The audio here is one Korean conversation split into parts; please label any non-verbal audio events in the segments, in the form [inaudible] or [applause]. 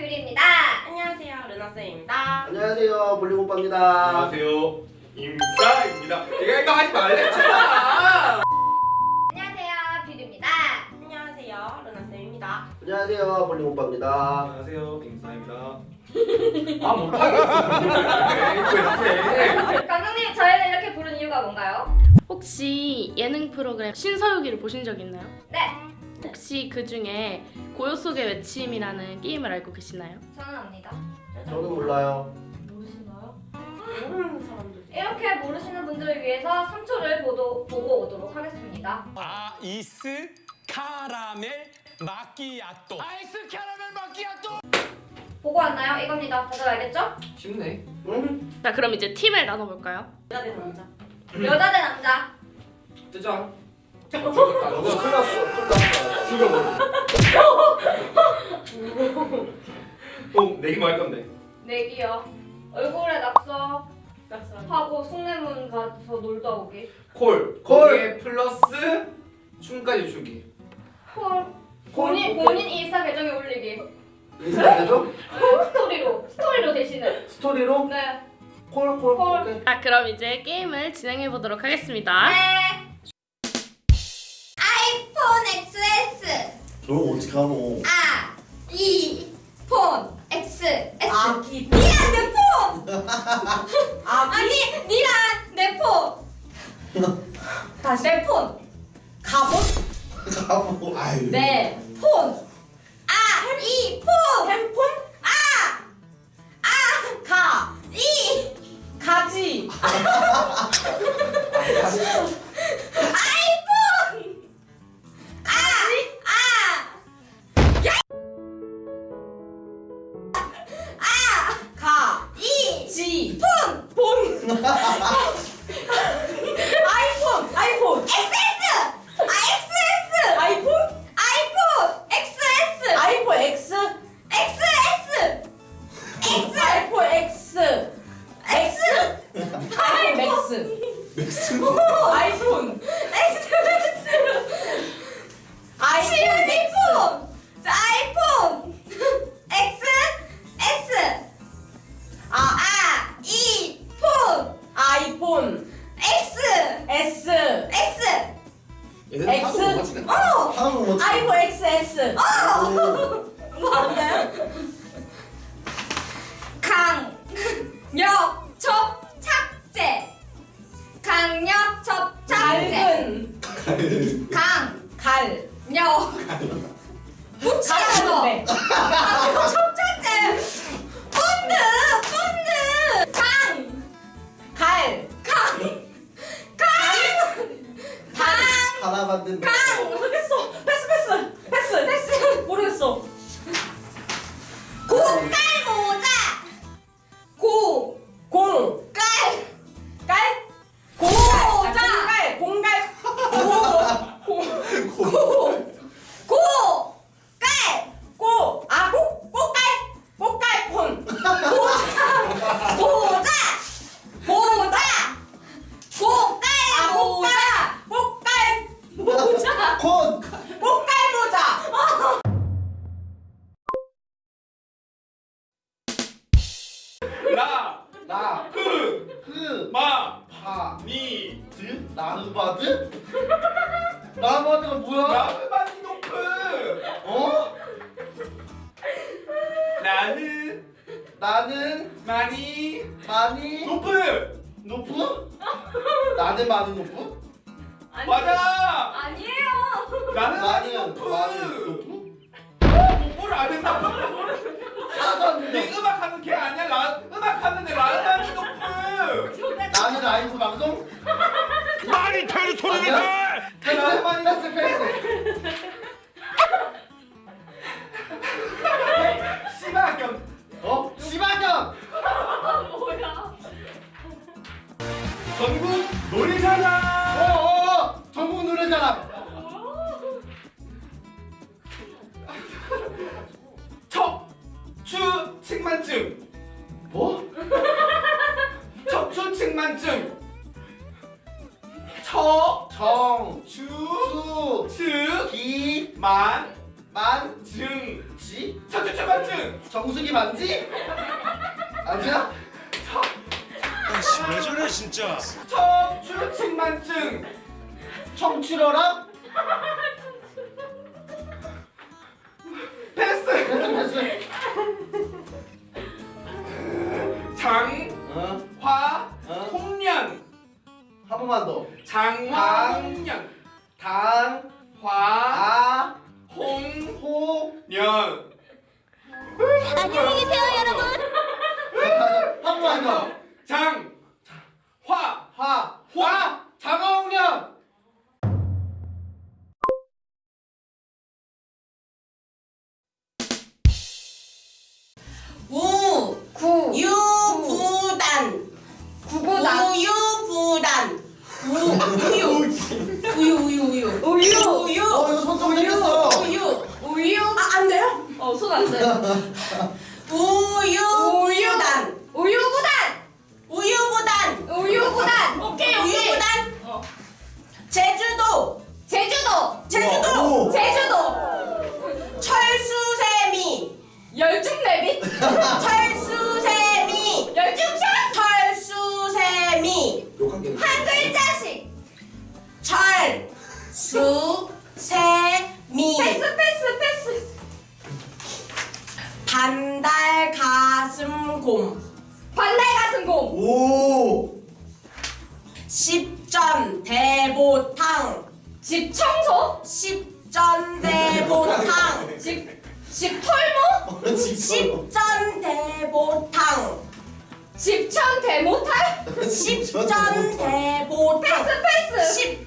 뷰리입니다. 안녕하세요 루나쌤입니다. 안녕하세요 블링오빠입니다. 안녕하세요 임사입니다. 내가 이거 하지 말랬잖아 안녕하세요 뷰리입니다. 안녕하세요 루나쌤입니다. 안녕하세요 블링오빠입니다. 안녕하세요 임사입니다. 아 못하겠어. [laughs] 감독님 저희를 이렇게 부른 이유가 뭔가요? 혹시 예능 프로그램 신서유기를 보신 적 있나요? 네, 혹시 그 중에 고요 속의 외침이라는 게임을 알고 계시나요? 저는 압니다. 저는 몰라요 모르시나요? 모르는 사람들 이렇게 모르시는 분들을 위해서 3초를 보도, 보고 오도록 하겠습니다. 아이스 카라멜 마끼아또 아이스 카라멜 마끼아또 보고 왔나요? 이겁니다. 다들 알겠죠? 쉽네 응? 자 그럼 이제 팀을 나눠볼까요? 여자 대 남자 여자 대 남자. 뜨 자 너가 큰일 났어 큰일 났어 또 내기만 할 건데 내기요. 얼굴에 낙서 낯선 하고 숭례문 가서 놀다 오기. 콜 콜. 플러스 춤까지 추기 콜. 콜, 본인. 본인 인스타 계정에 올리기. 인스타에서 스토리로 스토리로 대신에. 스토리로 네. 콜 콜 콜. 오케이 자 그럼 이제 게임을 진행해 보도록 하겠습니다. 네. 너 어떻게 하노 아, 이, 폰, X, S. 아기 니랑 내 폰! [laughs] 아기 아니, 니랑 내 폰! 다시 내 폰! 갑옷 가보 아유 내 폰! 아, 이, 폰! 핸폰 아! 아! 가 이! 가지 [laughs] 강력 갈. 붙이는 거. 가는데 강력 접착제. 본드, 본드. 강, 갈. 강, 강, 강. 하나 만든 모 마파니드 나르바드? [laughs] 나르바드가 뭐야? 라브바니 높은 어? 나는 나는 많이 많이 높은. 높은? 나는 많이 높은? 맞아. 아니에요. 나는 패스 마이너스 패스 심하경 어? 시바견! 뭐야? 전국 노래자랑! 어어 전국 노래자랑. 척추 측만증. 뭐? 척추 측만증. 척 추 정, 수, 측 기, 만 만, 증. 지, 척추추만증. 정수기 만지? 아니야? 아씨 왜 저래 진짜 척추측만증. 청출어라? 패스. 패스 패스 장. 어? 번만 더. 홍련. 당, 화. 아, 홍. 호 년. 안녕히 계세요, 여러분. 한 번만 더 장. 제주도. 제주도. 오. 제주도. 철수세미. 열중내비. 철수세미. 열중샷. 철수세미. 한 글자씩. 철수세미. 패스, 패스, 패스. 반달 가슴곰. 반달 가슴 곰. 오 십전 대보탕. 집 청소. 집, 집 털모. 십전 대보탕. 집천 대모탈. 십전 대보탕. 패스, 패스. 십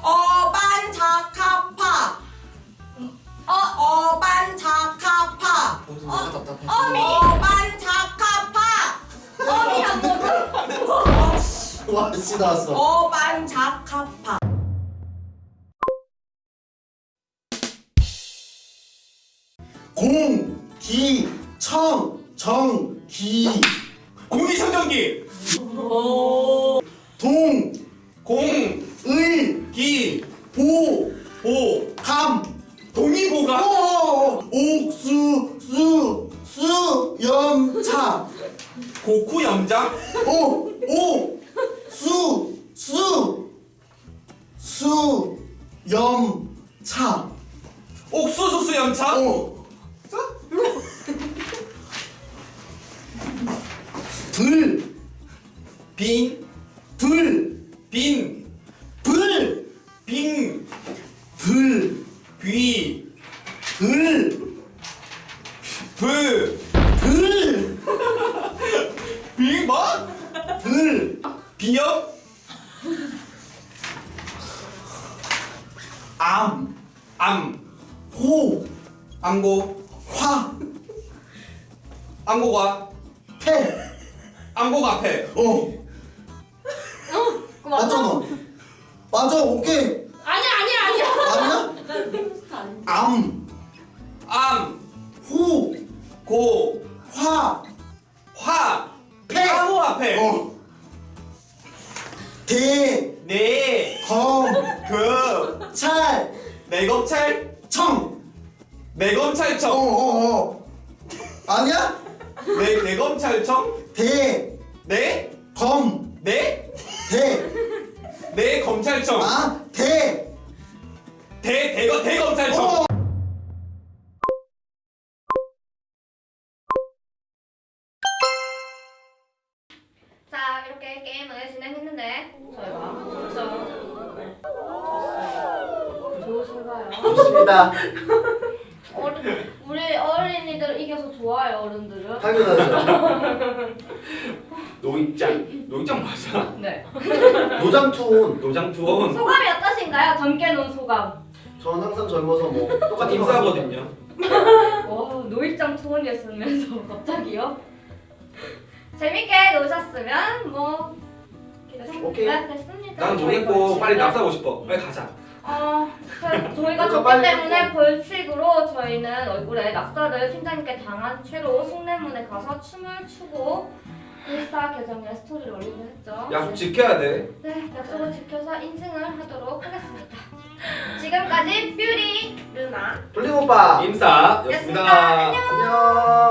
어반 자카파. 어 어반 자카파. 어미. 어반 자카파. 어미 한번 더. 와씨 나왔어 어반 자카파. 정, 기 공기청정기. 동, 공. 의, 기. 보, 보. 감 동의보가. 오, 옥수, 수, 수, 염차 고쿠 염장. 오, 오, 수, 수, 수, 염차 옥수수 수 염차. 오. 들, 빈. 불, 빈. 불, 빈. 불, 귀. 불, 불. 불, 비 뭐? 불, 비염. 암, 암. 호, 암고. 화, 암고가. 태, 암고 앞에. 어, 그거 맞아? 맞잖아. 맞아, 오케이. 아니야, 아니야, 아니야. 아니야? 암, 암. 호, 고. 화, 화. 폐. 암호 앞에. 어, 대, 네. 검, 그. 찰, 내검찰. 청. 어, 내검찰청. 어, 어. 아니야? 내 내검찰청. 대, 네. 검, 네. 대, 내 검찰청. 아, 대, 대 대거 대검찰청. 어. 자, 이렇게 게임을 진행했는데 저희가 점점 좋으신가요? 좋습니다. [laughs] 어른, 우리 어린이들 이겨서 좋아요, 어른들은. 당연하죠. [laughs] 노익장. 노익장 맞아. 네. 노장투혼. 노장 투원. 소감이 어떠신가요? 젊게 논 소감. 전 항상 젊어서 뭐 똑같은 거 입사거든요. 어, 노익장 투혼이었으면서 [laughs] 갑자기요? 재밌게 노셨으면 뭐 오케이. 네, 됐습니다. 난 모르겠고 빨리 납사하고 싶어. 빨리 가자. 어, 저- 저희가 그래서 졌기 때문에. 벌칙으로 저희는 얼굴에 낙서를 팀장님께 당한 채로 숭례문에 가서 춤을 추고 인스타 계정에 스토리를 올리기로 했죠. 약속 지켜야 돼. 네, 약속을 지켜서 인증을 하도록 하겠습니다. 지금까지 뷰리, 루나, 블링 오빠 임사였습니다. 였습니다. 안녕.